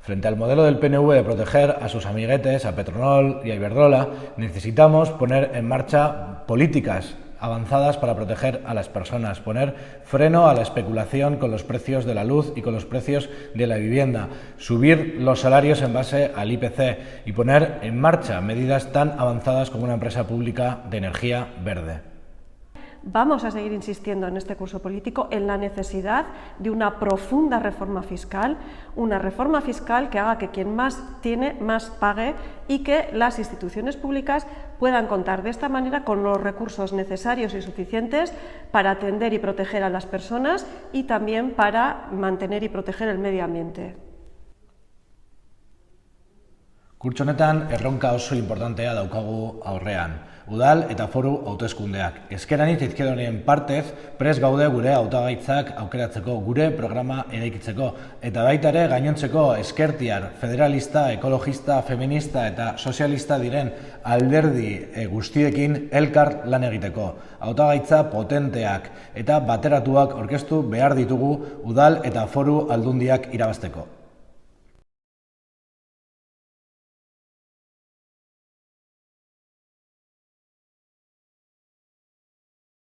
Frente al modelo del PNV de proteger a sus amiguetes, a Petronol y a Iberdrola, necesitamos poner en marcha políticas avanzadas para proteger a las personas, poner freno a la especulación con los precios de la luz y con los precios de la vivienda, subir los salarios en base al IPC y poner en marcha medidas tan avanzadas como una empresa pública de energía verde. Vamos a seguir insistiendo en este curso político en la necesidad de una profunda reforma fiscal, una reforma fiscal que haga que quien más tiene más pague y que las instituciones públicas puedan contar de esta manera con los recursos necesarios y suficientes para atender y proteger a las personas y también para mantener y proteger el medio ambiente. Kurtso honetan erronka oso importantea daukagu aurrean. Udal eta foru hauteskundeak. Ezkeranit izkedonien partez, pres gaude gure hautagaitzak aukeratzeko, gure programa eraikitzeko. Eta baita ere gainontzeko eskertiar, federalista, ekologista, feminista eta sozialista diren alderdi e, guztiekin elkar lan egiteko. Hautagaitza potenteak eta bateratuak orkestu behar ditugu udal eta foru aldundiak irabazteko.